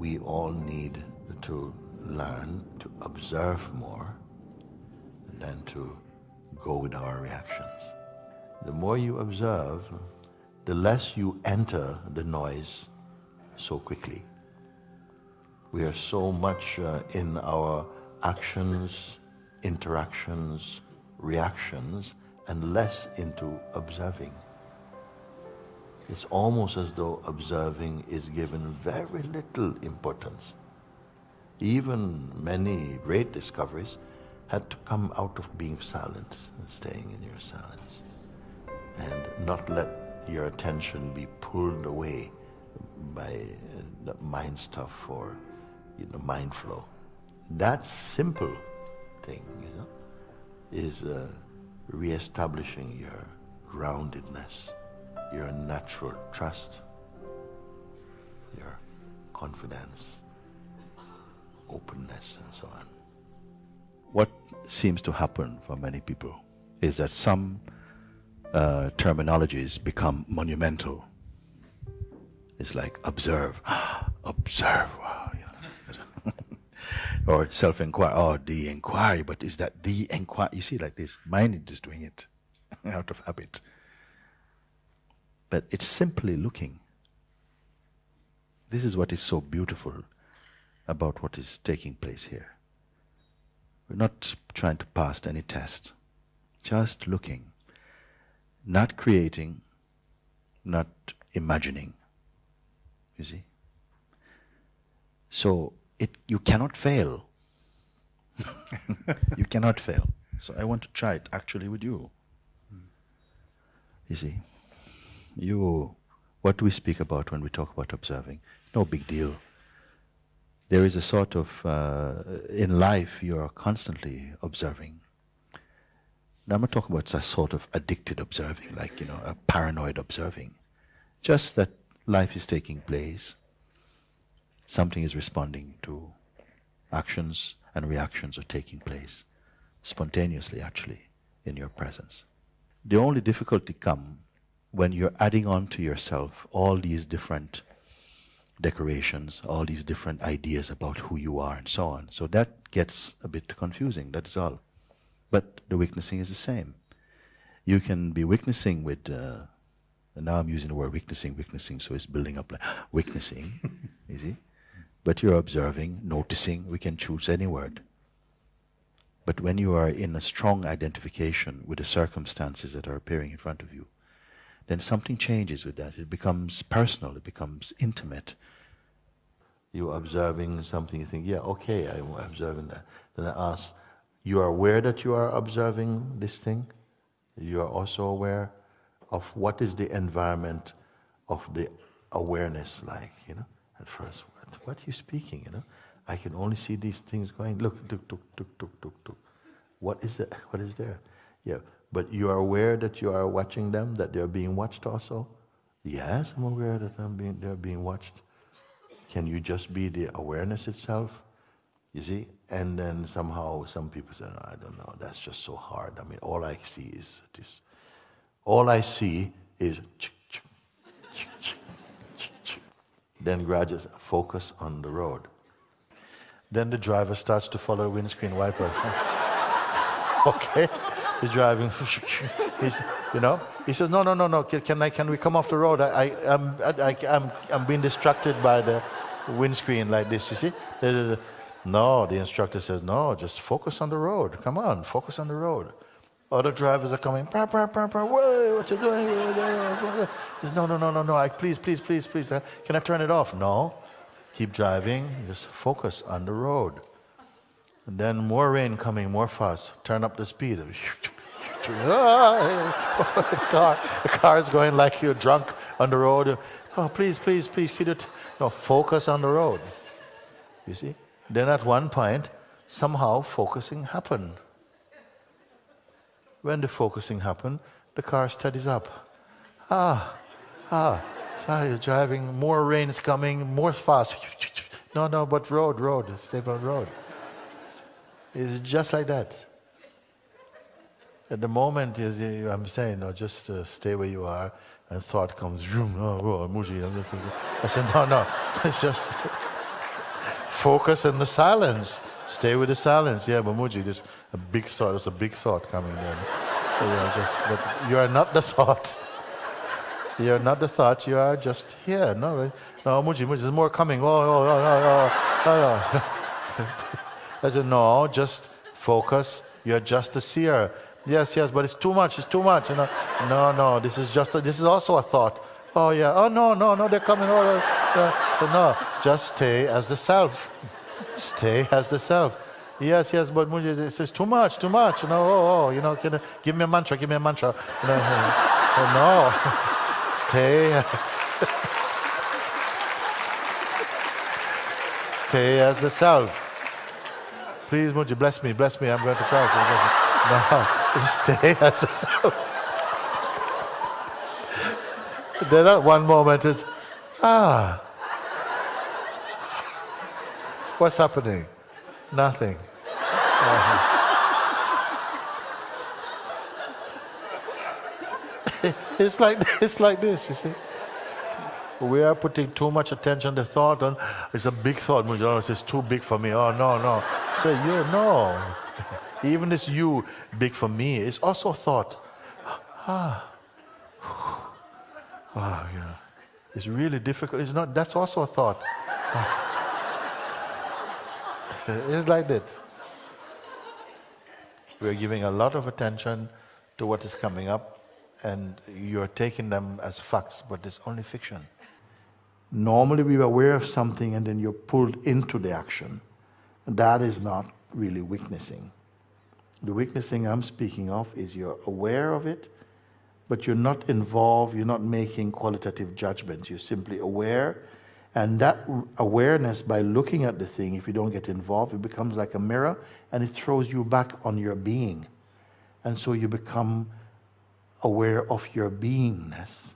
we all need to learn to observe more than to go with our reactions. The more you observe, the less you enter the noise so quickly. We are so much uh, in our actions, interactions, reactions, and less into observing. It's almost as though observing is given very little importance. Even many great discoveries had to come out of being silent and staying in your silence and not let your attention be pulled away by the mind stuff or you know, mind flow. That simple thing, you know, is uh, re-establishing your groundedness, your natural trust, your confidence, openness, and so on. What seems to happen for many people is that some uh, terminologies become monumental. It's like observe, observe, wow, or self-inquiry, oh, the inquiry, but is that the inquiry? You see, like this, mind is just doing it out of habit. But it's simply looking. This is what is so beautiful about what is taking place here. We're not trying to pass any test, just looking, not creating, not imagining. You see? So it you cannot fail. you cannot fail. So I want to try it actually with you. You see? You what do we speak about when we talk about observing? No big deal there is a sort of, uh, in life, you are constantly observing. Now, I'm not talking about a sort of addicted observing, like, you know, a paranoid observing. Just that life is taking place, something is responding to, actions and reactions are taking place spontaneously, actually, in your presence. The only difficulty come when you're adding on to yourself all these different decorations, all these different ideas about who you are and so on. So that gets a bit confusing, that is all. But the witnessing is the same. You can be witnessing with, uh, and now I'm using the word witnessing, witnessing, so it's building up like witnessing, you see? But you're observing, noticing, we can choose any word. But when you are in a strong identification with the circumstances that are appearing in front of you, then something changes with that. It becomes personal, it becomes intimate, you're observing something, you think, yeah, okay, I'm observing that. Then I ask, you are aware that you are observing this thing? You are also aware of what is the environment of the awareness like, you know? At first, what, are you speaking, you know? I can only see these things going, look, tuk, tuk, tuk, tuk, tuk, tuk. What is that? What is there? Yeah, but you are aware that you are watching them, that they are being watched also? Yes, I'm aware that I'm being, they're being watched. Can you just be the awareness itself? You see? And then somehow some people say, no, I don't know, that's just so hard. I mean, all I see is this. All I see is then gradually focus on the road. Then the driver starts to follow windscreen wiper. okay? He's driving. He's, you know, he says, no, no, no, no, can, I, can we come off the road? I, I, I'm, I, I'm, I'm being distracted by the, windscreen like this, you see? No, the instructor says, no, just focus on the road. Come on, focus on the road. Other drivers are coming, bah, bah, bah, bah, Whoa, what you doing? Says, no, no, no, no, no, I, please, please, please, please, uh, can I turn it off? No, keep driving, just focus on the road. And then more rain coming, more fast, turn up the speed. the, car, the car is going like you're drunk on the road. Oh, please, please, please, could you no, focus on the road. You see? Then at one point, somehow focusing happened. When the focusing happened, the car steadies up. Ah, ah, so you're driving, more rain is coming, more fast. No, no, but road, road, stable road. It's just like that. At the moment, is I'm saying, no, just uh, stay where you are and thought comes, oh, oh, Mooji. I said, no, no, it's just, Focus in the silence. Stay with the silence. Yeah, Bamuji, there's a big thought. There's a big thought coming in. So yeah, just, but you are not the thought. You're not the thought. You are just here. No, right? no, Mooji, Mooji, there's more coming. Oh, oh, oh, oh, oh, oh. oh. I said, no, just focus. You're just a seer. Yes, yes, but it's too much. It's too much. You know? No, no, this is just. A, this is also a thought. Oh yeah. Oh no, no, no. They're coming. Oh, uh, so no, just stay as the self. Stay as the self. Yes, yes, but Mooji, this is too much, too much. You know, oh, oh, you know, can, give me a mantra, give me a mantra. You know, oh, no, stay. stay as the self. Please, Mooji, bless me, bless me. I'm going to cry. No, stay as the self. then at one moment is, ah. What's happening? Nothing. it's like it's like this, you see. We are putting too much attention to thought and it's a big thought. It's too big for me. Oh no, no. So you no. Even this you big for me is also a thought. Ah. Wow, yeah. It's really difficult. It's not that's also a thought. it's like that. We're giving a lot of attention to what is coming up and you're taking them as facts, but it's only fiction. Normally we're aware of something and then you're pulled into the action. That is not really witnessing. The witnessing I'm speaking of is you're aware of it, but you're not involved, you're not making qualitative judgments. You're simply aware. And that awareness, by looking at the thing, if you don't get involved, it becomes like a mirror and it throws you back on your being. And so you become aware of your beingness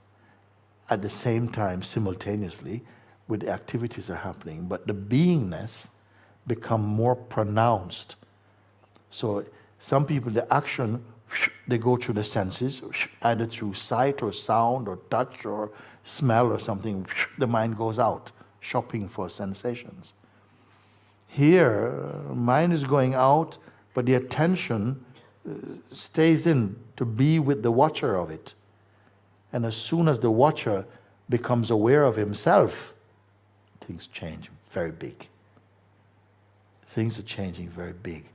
at the same time, simultaneously, with the activities are happening. But the beingness become more pronounced. So some people, the action, they go through the senses, either through sight or sound or touch or smell or something, the mind goes out shopping for sensations. Here, mind is going out, but the attention uh, stays in to be with the watcher of it. And as soon as the watcher becomes aware of himself, things change very big. Things are changing very big.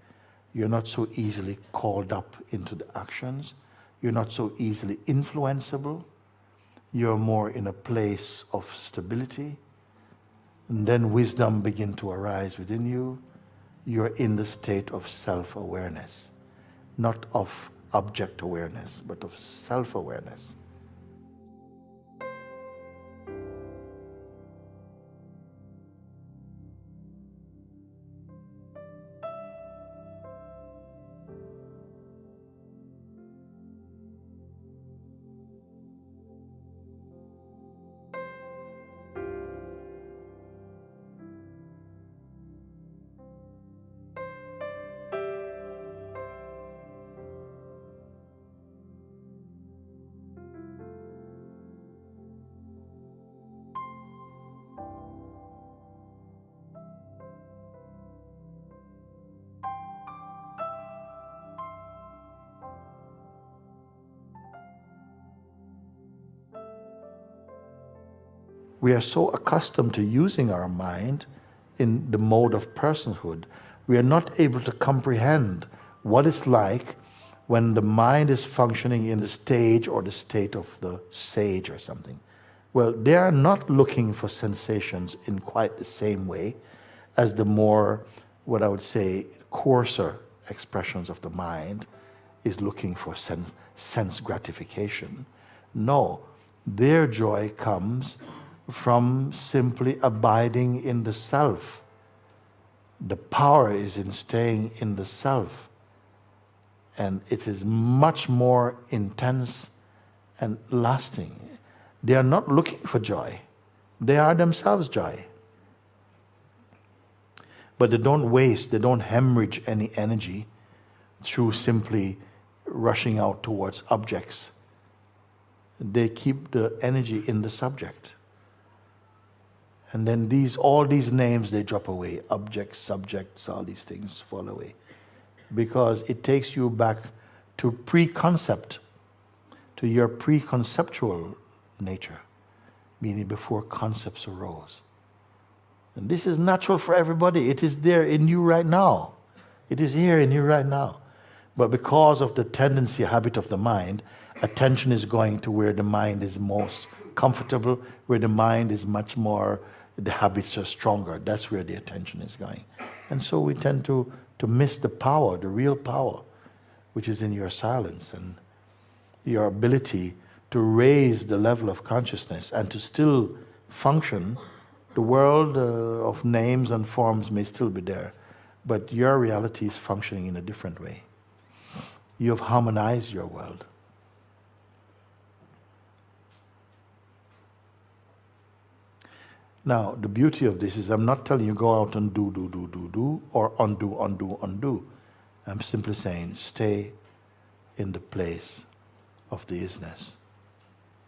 You're not so easily called up into the actions. You're not so easily influenceable. You're more in a place of stability. And then wisdom begin to arise within you. You're in the state of self-awareness, not of object awareness, but of self-awareness. We are so accustomed to using our mind in the mode of personhood, we are not able to comprehend what it's like when the mind is functioning in the stage or the state of the sage or something. Well, they are not looking for sensations in quite the same way as the more, what I would say, coarser expressions of the mind is looking for sense, sense gratification. No, their joy comes from simply abiding in the self. The power is in staying in the self. And it is much more intense and lasting. They are not looking for joy. They are themselves joy. But they don't waste, they don't hemorrhage any energy through simply rushing out towards objects. They keep the energy in the subject And then these, all these names, they drop away. Objects, subjects, all these things fall away. Because it takes you back to pre-concept, to your pre-conceptual nature, meaning before concepts arose. And this is natural for everybody. It is there in you right now. It is here in you right now. But because of the tendency, habit of the mind, attention is going to where the mind is most comfortable, where the mind is much more the habits are stronger. That's where the attention is going. And so we tend to, to miss the power, the real power, which is in your silence and your ability to raise the level of consciousness and to still function. The world uh, of names and forms may still be there, but your reality is functioning in a different way. You have harmonized your world. Now, the beauty of this is I'm not telling you go out and do, do, do, do, do, or undo, undo, undo. I'm simply saying stay in the place of the isness.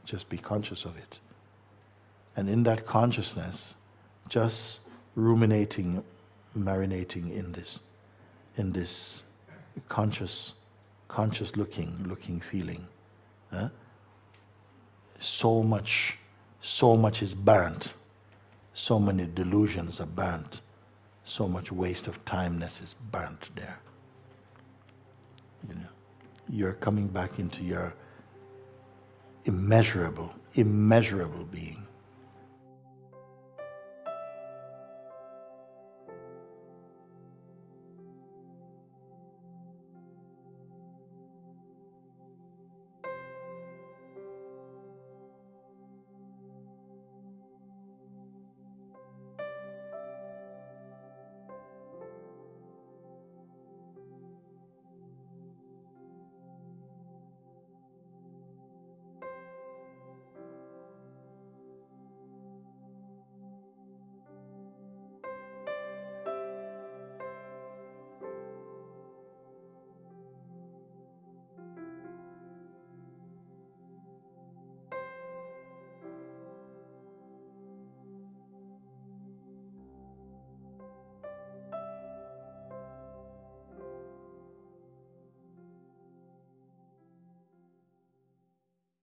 Just be conscious of it. And in that consciousness, just ruminating, marinating in this, in this conscious, conscious looking, looking feeling. Huh? So much, so much is burnt so many delusions are burnt. So much waste of timeness is burnt there. You know, you're coming back into your immeasurable, immeasurable being.